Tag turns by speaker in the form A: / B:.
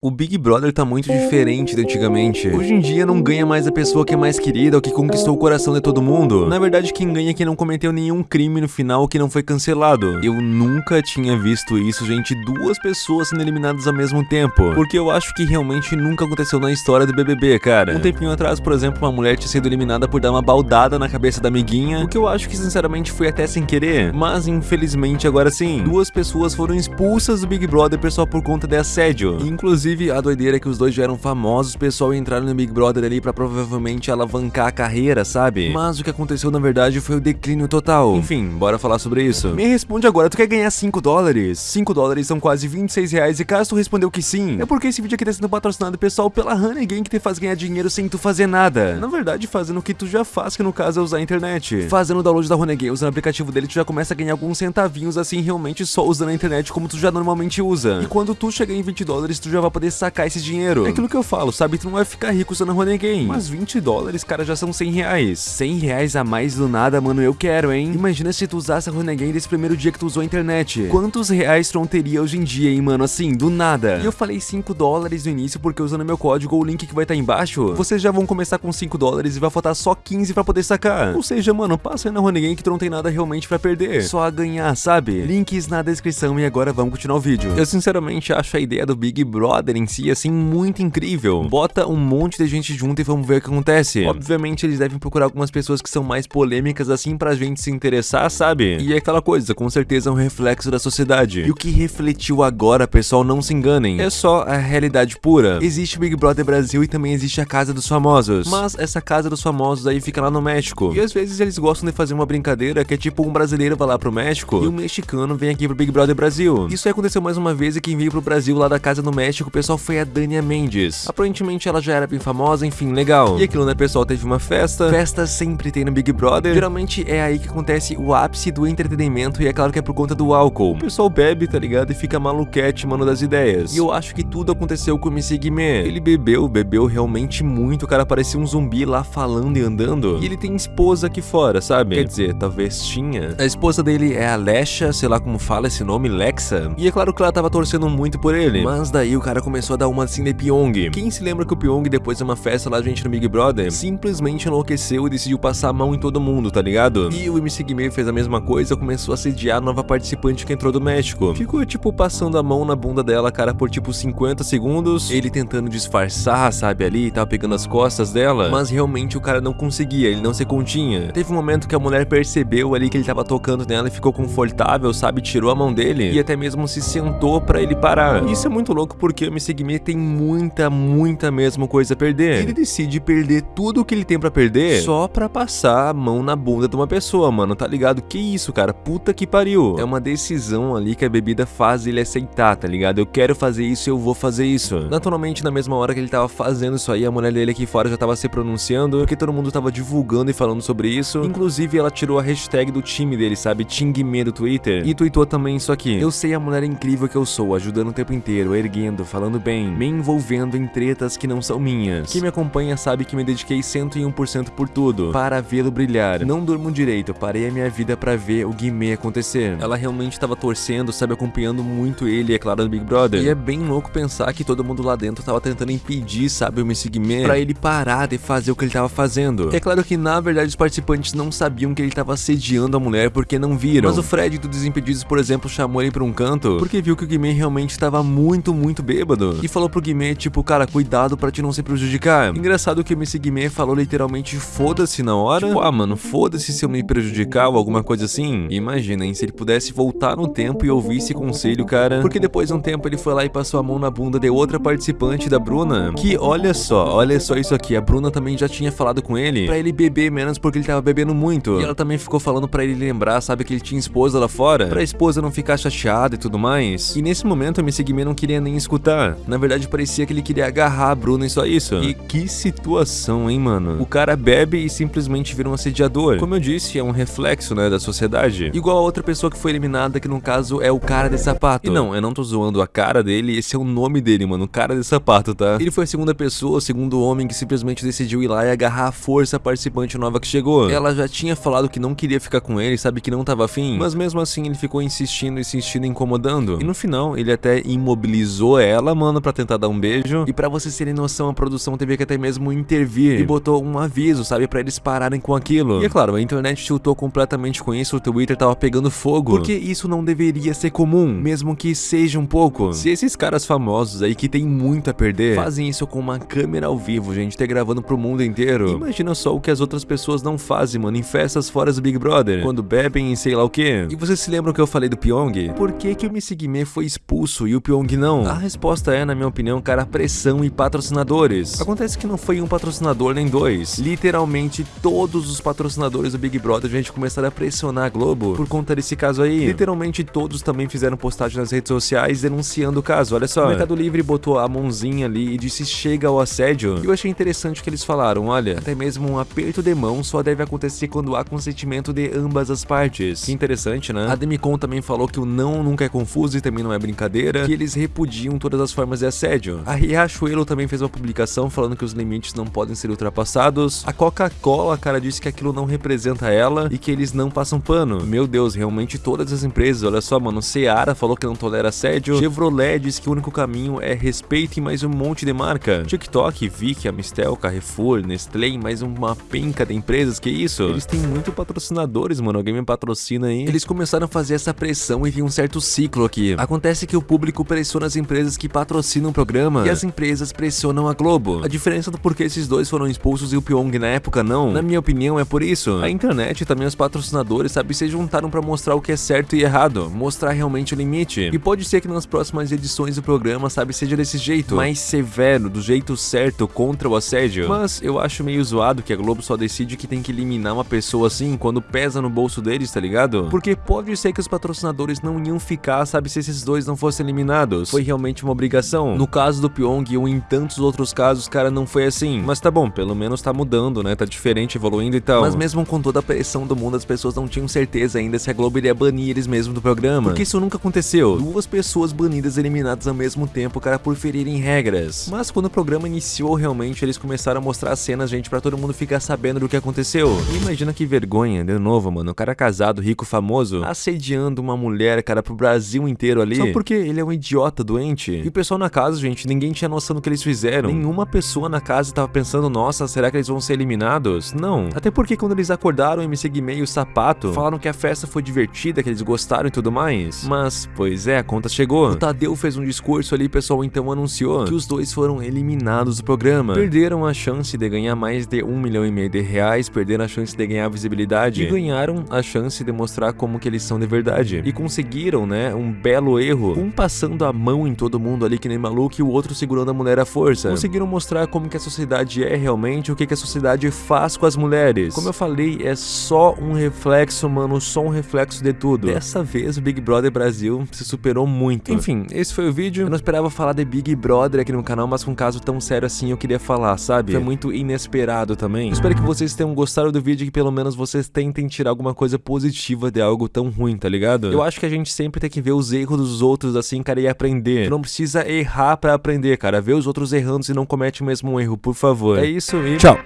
A: O Big Brother tá muito diferente de antigamente. Hoje em dia não ganha mais a pessoa que é mais querida ou que conquistou o coração de todo mundo. Na verdade, quem ganha é quem não cometeu nenhum crime no final que não foi cancelado. Eu nunca tinha visto isso, gente, duas pessoas sendo eliminadas ao mesmo tempo. Porque eu acho que realmente nunca aconteceu na história do BBB, cara. Um tempinho atrás, por exemplo, uma mulher tinha sido eliminada por dar uma baldada na cabeça da amiguinha, o que eu acho que sinceramente foi até sem querer. Mas infelizmente agora sim, duas pessoas foram expulsas do Big Brother, pessoal, por conta de assédio. Inclusive, Inclusive, a doideira é que os dois já eram famosos, o pessoal entraram no Big Brother ali pra provavelmente alavancar a carreira, sabe? Mas o que aconteceu na verdade foi o declínio total. Enfim, bora falar sobre isso. Me responde agora, tu quer ganhar 5 dólares? 5 dólares são quase 26 reais e caso tu respondeu que sim, é porque esse vídeo aqui tá sendo patrocinado, pessoal, pela Honey Game que te faz ganhar dinheiro sem tu fazer nada. Na verdade, fazendo o que tu já faz, que no caso é usar a internet. Fazendo o download da Honey Game, usando o aplicativo dele, tu já começa a ganhar alguns centavinhos assim, realmente só usando a internet como tu já normalmente usa. E quando tu chegar em 20 dólares, tu já vai poder sacar esse dinheiro. É aquilo que eu falo, sabe? Tu não vai ficar rico usando Honey Game. Mas 20 dólares, cara, já são 100 reais. 100 reais a mais do nada, mano, eu quero, hein? Imagina se tu usasse a Honey Game desse primeiro dia que tu usou a internet. Quantos reais tu não teria hoje em dia, hein, mano? Assim, do nada. E eu falei 5 dólares no início porque usando meu código ou o link que vai estar tá embaixo, vocês já vão começar com 5 dólares e vai faltar só 15 pra poder sacar. Ou seja, mano, passa aí na Honey Game que tu não tem nada realmente pra perder. Só a ganhar, sabe? Links na descrição e agora vamos continuar o vídeo. Eu sinceramente acho a ideia do Big Brother em si, assim, muito incrível. Bota um monte de gente junto e vamos ver o que acontece. Obviamente eles devem procurar algumas pessoas que são mais polêmicas assim pra gente se interessar, sabe? E é aquela coisa, com certeza é um reflexo da sociedade. E o que refletiu agora, pessoal, não se enganem, é só a realidade pura. Existe o Big Brother Brasil e também existe a Casa dos Famosos. Mas essa Casa dos Famosos aí fica lá no México. E às vezes eles gostam de fazer uma brincadeira que é tipo um brasileiro vai lá pro México e um mexicano vem aqui pro Big Brother Brasil. Isso aconteceu mais uma vez e quem veio pro Brasil lá da Casa no México, pessoal foi a Dani Mendes. Aparentemente ela já era bem famosa, enfim, legal. E aquilo, né, pessoal, teve uma festa. Festa sempre tem no Big Brother. Geralmente é aí que acontece o ápice do entretenimento e é claro que é por conta do álcool. O pessoal bebe, tá ligado? E fica maluquete, mano, das ideias. E eu acho que tudo aconteceu com o Missy Guimê. Ele bebeu, bebeu realmente muito, o cara parecia um zumbi lá falando e andando. E ele tem esposa aqui fora, sabe? Quer dizer, talvez tinha. A esposa dele é a Lesha, sei lá como fala esse nome, Lexa. E é claro que ela tava torcendo muito por ele. Mas daí o cara começou a dar uma assim de Pyong. Quem se lembra que o Pyong, depois de uma festa lá, gente, no Big Brother, simplesmente enlouqueceu e decidiu passar a mão em todo mundo, tá ligado? E o MC Guimê fez a mesma coisa, começou a sediar a nova participante que entrou do México. Ficou, tipo, passando a mão na bunda dela, cara, por, tipo, 50 segundos, ele tentando disfarçar, sabe, ali, e tava pegando as costas dela, mas realmente o cara não conseguia, ele não se continha. Teve um momento que a mulher percebeu ali que ele tava tocando nela e ficou confortável, sabe, tirou a mão dele e até mesmo se sentou pra ele parar. Isso é muito louco porque o MC Guimê tem muita, muita mesmo coisa a perder. Ele decide perder tudo o que ele tem pra perder só pra passar a mão na bunda de uma pessoa, mano, tá ligado? Que isso, cara? Puta que pariu. É uma decisão ali que a bebida faz ele aceitar, tá ligado? Eu quero fazer isso, eu vou fazer isso. Naturalmente, na mesma hora que ele tava fazendo isso aí, a mulher dele aqui fora já tava se pronunciando, porque todo mundo tava divulgando e falando sobre isso. Inclusive, ela tirou a hashtag do time dele, sabe? Tingme do Twitter. E tweetou também isso aqui. Eu sei a mulher incrível que eu sou, ajudando o tempo inteiro, erguendo, falando bem, me envolvendo em tretas que não são minhas. Quem me acompanha sabe que me dediquei 101% por tudo, para vê-lo brilhar. Não durmo direito, parei a minha vida para ver o Guimê acontecer. Ela realmente estava torcendo, sabe, acompanhando muito ele, é claro, do Big Brother. E é bem louco pensar que todo mundo lá dentro tava tentando impedir, sabe, o Missy Guimê pra ele parar de fazer o que ele tava fazendo. É claro que, na verdade, os participantes não sabiam que ele tava assediando a mulher porque não viram. Mas o Fred do Desimpedidos, por exemplo, chamou ele pra um canto porque viu que o Guimê realmente estava muito, muito bêbado. E falou pro Guimê, tipo, cara, cuidado pra te não se prejudicar. Engraçado que o MC Guimê falou literalmente foda-se na hora. Tipo, ah, mano, foda-se se eu me prejudicar ou alguma coisa assim. Imagina, hein, se ele pudesse voltar no tempo e ouvir esse conselho, cara. Porque depois de um tempo ele foi lá e passou a mão na bunda de outra participante da Bruna. Que, olha só, olha só isso aqui. A Bruna também já tinha falado com ele pra ele beber menos porque ele tava bebendo muito. E ela também ficou falando pra ele lembrar, sabe, que ele tinha esposa lá fora. Pra esposa não ficar chateada e tudo mais. E nesse momento o MC Guimê não queria nem escutar. Na verdade parecia que ele queria agarrar a Bruna e só isso. E que situação, hein, mano? O cara bebe e simplesmente vira um assediador. Como eu disse, é um reflexo, né, da sociedade. Igual a outra pessoa que foi eliminada, que no caso é o cara de sapato. E não, eu não tô zoando a cara dele, esse é o nome dele, mano, o cara de sapato, tá? Ele foi a segunda pessoa, o segundo homem que simplesmente decidiu ir lá e agarrar a força a participante nova que chegou. Ela já tinha falado que não queria ficar com ele, sabe que não tava afim, mas mesmo assim ele ficou insistindo, insistindo, incomodando. E no final, ele até imobilizou ela ela, mano, pra tentar dar um beijo. E pra vocês terem noção, a produção teve que até mesmo intervir e botou um aviso, sabe, pra eles pararem com aquilo. E é claro, a internet chutou completamente com isso, o Twitter tava pegando fogo. Porque isso não deveria ser comum, mesmo que seja um pouco. Se esses caras famosos aí que tem muito a perder, fazem isso com uma câmera ao vivo, gente, ter gravando pro mundo inteiro. Imagina só o que as outras pessoas não fazem, mano, em festas fora do Big Brother, quando bebem e sei lá o que. E vocês se lembram que eu falei do Pyong? Por que que o Missigme foi expulso e o Pyong não? A resposta é, na minha opinião, cara, pressão e patrocinadores. Acontece que não foi um patrocinador nem dois. Literalmente todos os patrocinadores do Big Brother, a gente começaram a pressionar a Globo por conta desse caso aí. Literalmente todos também fizeram postagem nas redes sociais denunciando o caso. Olha só, o Mercado Livre botou a mãozinha ali e disse chega ao assédio. E eu achei interessante que eles falaram, olha, até mesmo um aperto de mão só deve acontecer quando há consentimento de ambas as partes. Que interessante, né? A Demicon também falou que o não nunca é confuso e também não é brincadeira, que eles repudiam todas as formas de assédio. A Riachuelo também fez uma publicação falando que os limites não podem ser ultrapassados. A Coca-Cola, cara, disse que aquilo não representa ela e que eles não passam pano. Meu Deus, realmente todas as empresas, olha só, mano, Seara falou que não tolera assédio, Chevrolet diz que o único caminho é respeito e mais um monte de marca. TikTok, Vicky, Amistel, Carrefour, Nestlé, mais uma penca de empresas, que isso? Eles têm muito patrocinadores, mano, alguém me patrocina aí. Eles começaram a fazer essa pressão e tem um certo ciclo aqui. Acontece que o público pressiona as empresas que patrocinam o programa e as empresas pressionam a Globo. A diferença do porquê esses dois foram expulsos e o Pyong na época não, na minha opinião, é por isso. A internet e também os patrocinadores, sabe, se juntaram pra mostrar o que é certo e errado, mostrar realmente o limite. E pode ser que nas próximas edições do programa, sabe, seja desse jeito, mais severo, do jeito certo, contra o assédio. Mas eu acho meio zoado que a Globo só decide que tem que eliminar uma pessoa assim quando pesa no bolso deles, tá ligado? Porque pode ser que os patrocinadores não iam ficar, sabe, se esses dois não fossem eliminados. Foi realmente uma obrigação. No caso do Pyong e em tantos outros casos, cara, não foi assim. Mas tá bom, pelo menos tá mudando, né? Tá diferente, evoluindo e tal. Mas mesmo com toda a pressão do mundo, as pessoas não tinham certeza ainda se a Globo iria banir eles mesmos do programa. Porque isso nunca aconteceu. Duas pessoas banidas eliminadas ao mesmo tempo, cara, por ferirem regras. Mas quando o programa iniciou, realmente, eles começaram a mostrar cenas, gente, pra todo mundo ficar sabendo do que aconteceu. E imagina que vergonha, de novo, mano. O cara casado, rico, famoso, assediando uma mulher, cara, pro Brasil inteiro ali. Só porque ele é um idiota doente. E pessoal na casa, gente, ninguém tinha noção do que eles fizeram. Nenhuma pessoa na casa tava pensando, nossa, será que eles vão ser eliminados? Não. Até porque quando eles acordaram, MC Guimê e o Sapato falaram que a festa foi divertida, que eles gostaram e tudo mais. Mas, pois é, a conta chegou. O Tadeu fez um discurso ali, pessoal então anunciou que os dois foram eliminados do programa. Perderam a chance de ganhar mais de um milhão e meio de reais, perderam a chance de ganhar visibilidade e ganharam a chance de mostrar como que eles são de verdade. E conseguiram, né, um belo erro, um passando a mão em todo mundo ali que nem maluco e o outro segurando a mulher à força. Conseguiram mostrar como que a sociedade é realmente, o que que a sociedade faz com as mulheres. Como eu falei, é só um reflexo, mano, só um reflexo de tudo. Dessa vez o Big Brother Brasil se superou muito. Enfim, esse foi o vídeo. Eu não esperava falar de Big Brother aqui no canal, mas com um caso tão sério assim eu queria falar, sabe? Foi muito inesperado também. Espero que vocês tenham gostado do vídeo e que pelo menos vocês tentem tirar alguma coisa positiva de algo tão ruim, tá ligado? Eu acho que a gente sempre tem que ver os erros dos outros assim, cara, e aprender. Tu não precisa errar pra aprender, cara. Vê os outros errando e não comete o mesmo erro, por favor. É isso e tchau!